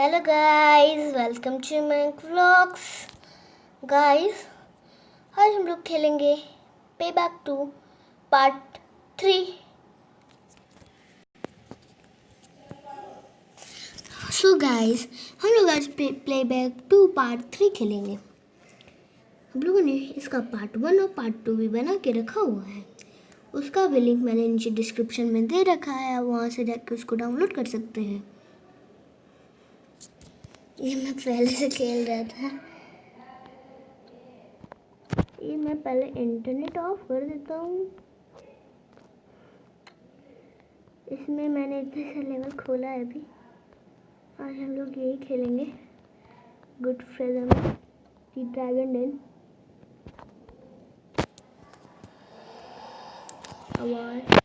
Hello guys welcome to my vlogs guys आज हम लोग खेलेंगे pay back two part three so guys हम लोग आज play back two part three खेलेंगे. हम लोगों ने इसका पार्ट वन और पार्ट टू भी बना के रखा हुआ है. उसका भी लिंक मैंने नीचे डिस्क्रिप्शन में दे रखा है. वहाँ से जाकर उसको डाउनलोड कर सकते हैं. ये मैं पहले से खेल रहा था। ये मैं पहले इंटरनेट ऑफ़ कर देता हूँ। इसमें मैंने इतने से लेवल खोला है अभी। आज हम लोग यही खेलेंगे। गुड फ्रेजर में। दी ड्रैगन डेन आवाज़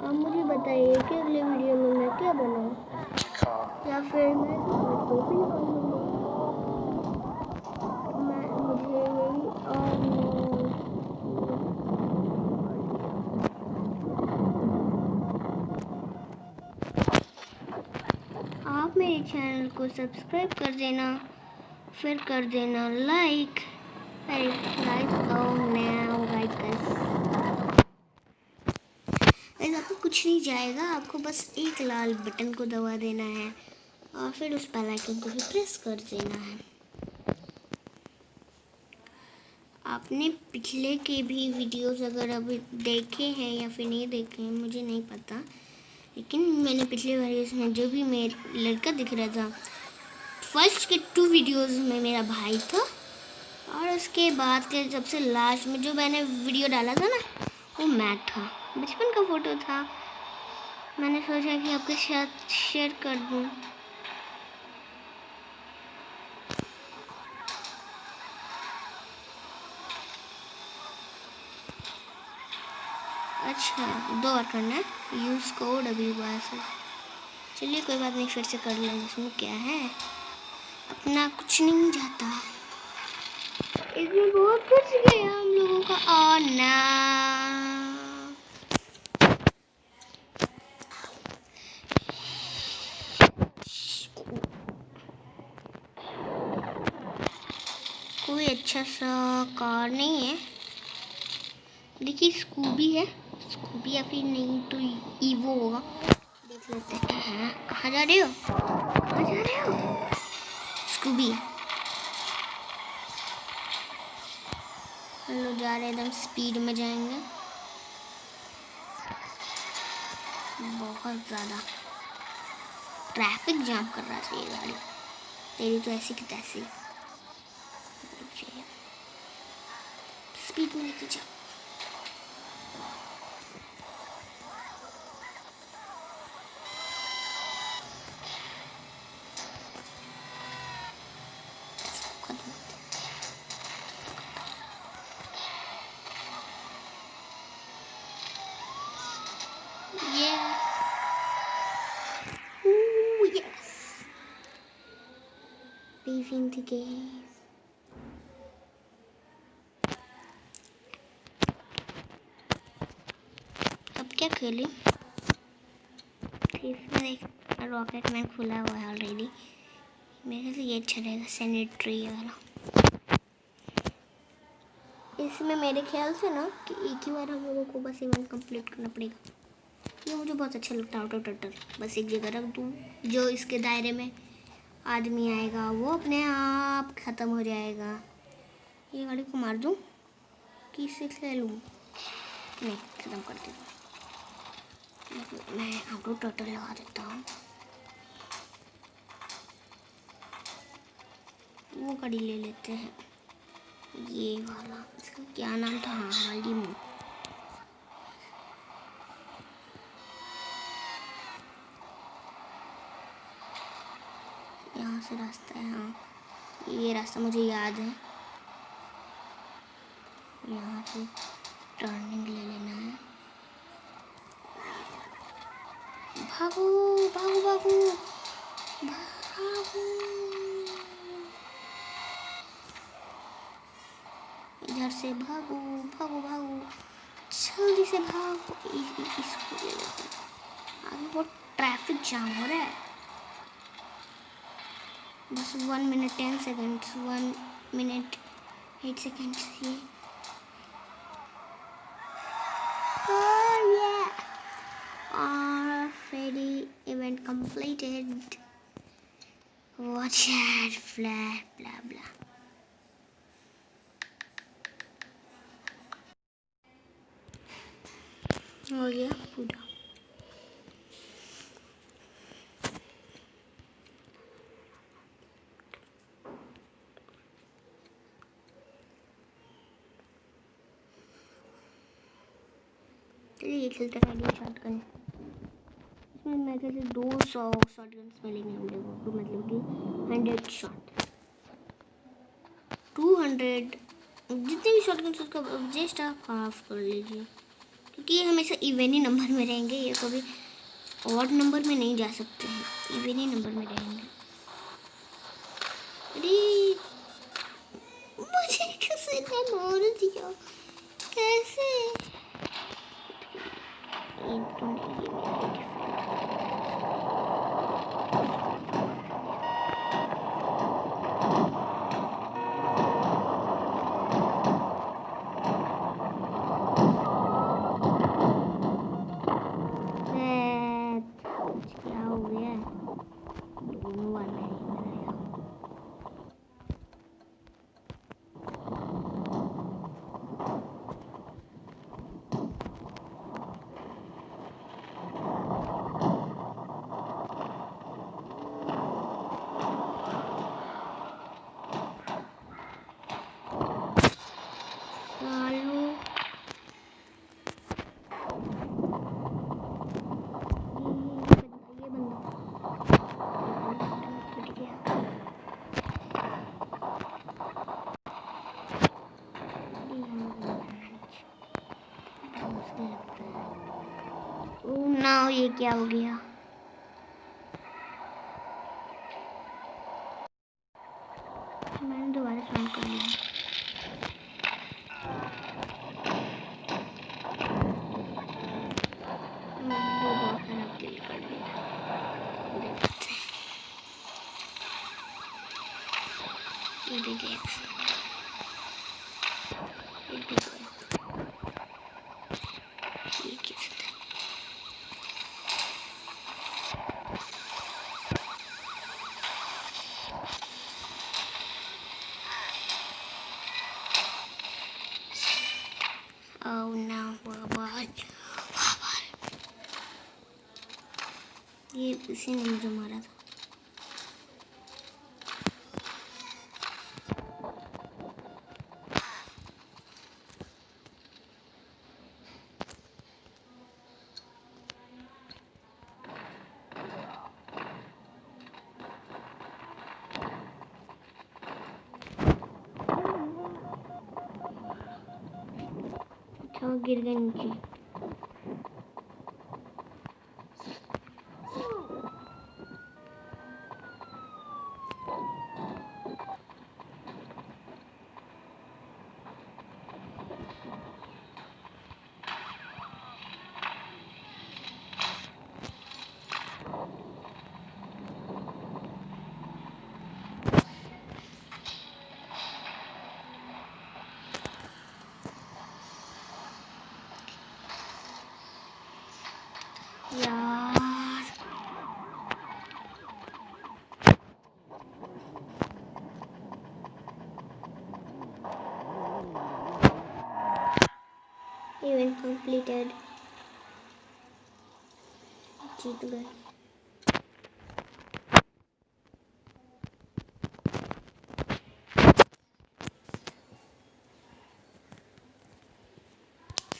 आप मुझे बताइए कि अगले वीडियो में मैं क्या बनाऊँ या फिर मैं भी मैं, मुझे यही और आप मेरे चैनल को सब्सक्राइब कर देना, फिर कर देना लाइक। लाइक नाउ आपको कुछ नहीं जाएगा, आपको बस एक लाल बटन को दबा देना है। और फिर उस बेल आइकन को भी प्रेस कर देना है। आपने पिछले के भी वीडियोस अगर अभी देखे हैं या फिर नहीं देखे हैं, मुझे नहीं पता। लेकिन मैंने पिछले वीडियोस में जो भी मेरा लड़का दिख रहा था फ़र्स्ट के टू वीडियोस में मेरा भाई था। और उसके बाद के सबसे लास्ट में जो मैंने वीडियो डाला था ना, वो मैं था। बचपन का फ़ोटो था। मैंने सोचा कि आपके साथ शेयर कर दूँ। अच्छा दो बार करना है। यूज़ कोड अभी से चलिए, कोई बात नहीं, फिर से कर लेंगे। इसमें क्या है? अपना कुछ नहीं जाता। इसमें बहुत कुछ गया हम लोगों का आना। कोई अच्छा सा कार नहीं है। देखिए, स्कूबी है। स्कूबी या फिर नहीं तो ईवो होगा। देख लेते हाँ। कहाँ जा रहे हो? कहाँ जा रहे हो? स्कूबी हम लोग जा रहे एकदम स्पीड में जाएँगे। बहुत ज़्यादा। ट्रैफ़िक जाम कर रहा था ये गाड़ी। तेरी तो ऐसी की तैसी। स्पीड में लेके जाओ। Leaving the game. क्या खेली इसमें एक रॉकेट मैन खुला हुआ है ऑलरेडी मेरे लिए ये अच्छा रहेगा सैनिटरी वाला इसमें मेरे ख्याल से ना कि एक ही बार हम लोगों को बस इवेंट कंप्लीट करना पड़ेगा ये मुझे बहुत अच्छा लगता है ऑटो टटर बस एक जगह रख दूँ जो इसके दायरे में आदमी आएगा, वो अपने आप ख़त्म हो जाएगा। ये गाड़ी को मार दूँ? कि इसे खेलूँ? नहीं, ख़त्म कर दूँ मैं ऑटो टोटल लगा देता हूँ। वो गाड़ी ले लेते हैं। ये वाला, इसका क्या नाम था? हाँ हाली मुँह यहाँ से रास्ता है हाँ। ये रास्ता मुझे याद है। यहाँ से टर्निंग ले लेना है। भागो भागो भागो। भागो। इधर से भागो भागो भागो। जल्दी से भागो। इसको ले लेते हैं। आगे बहुत ट्रैफ़िक जाम हो रहा है। this 1 minute 10 seconds 1 minute 8 seconds yeah. oh yeah Our already event completed watch out blah blah चलिए खेलते हैं शॉर्ट गन इसमें मैं कहते दो सौ शॉर्ट गन्स मिलेंगे हम लोगों को मतलब कि हंड्रेड शॉट टू हंड्रेड जितने भी शॉर्ट गन्स उसका जस्ट आप हाफ़ कर लीजिए। क्योंकि ये हमेशा इवेन ही नंबर में रहेंगे, ये कभी और नंबर में नहीं जा सकते हैं इवेन ही नंबर में रहेंगे। अरे, मुझे कैसे मार दिया कैसे ना क्या हो गया? मैंने दोबारा फ़ोन कर लिया। Oh ये इसी ने मुझे मारा था इवेंट कंप्लीटेड जीत गए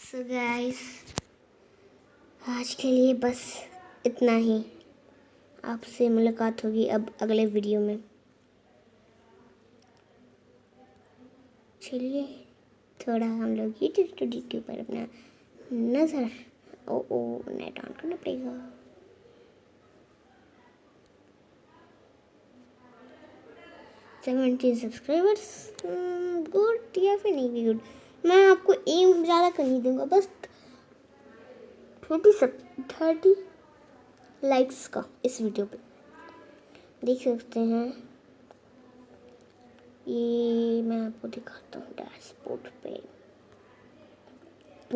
so guys, आज के लिए बस इतना ही। आपसे मुलाकात होगी अब अगले वीडियो में। चलिए। थोड़ा हम लोग यूट्यूब स्टूडियो के ऊपर अपना नज़र, ओ ओ नेट ऑन करना पड़ेगा। सेवेंटी सब्सक्राइबर्स गुड या फिर नहीं भी गुड मैं आपको एम ज़्यादा कर नहीं दूँगा, बस थर्टी सब, थर्टी लाइक्स का इस वीडियो पे। देख सकते हैं। ये मैं आपको दिखाता हूँ डैशबोर्ड पे।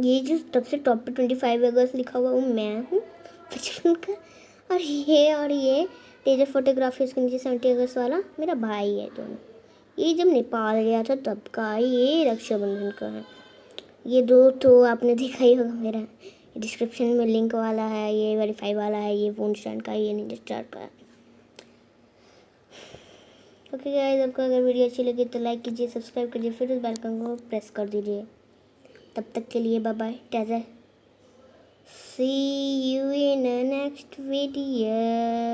ये जो सबसे टॉप पे ट्वेंटी फाइव अगस्त लिखा हुआ वो मैं हूँ। बचपन का और ये और ये तेजर फोटोग्राफी उसके नीचे सेवेंटी अगस्त वाला मेरा भाई है दोनों। ये जब नेपाल गया था, तब का ये रक्षाबंधन का है। ये दो तो आपने देखा ही होगा मेरा। डिस्क्रिप्शन में लिंक वाला है, ये वेरीफाई वाला है, ये फ़ोन स्टैंड का, ये नहीं स्टार्ट का है। ओके गाइस आपको अगर वीडियो अच्छी लगी तो लाइक कीजिए सब्सक्राइब कीजिए, फिर उस बेल को प्रेस कर दीजिए। तब तक के लिए bye bye taser see you in next video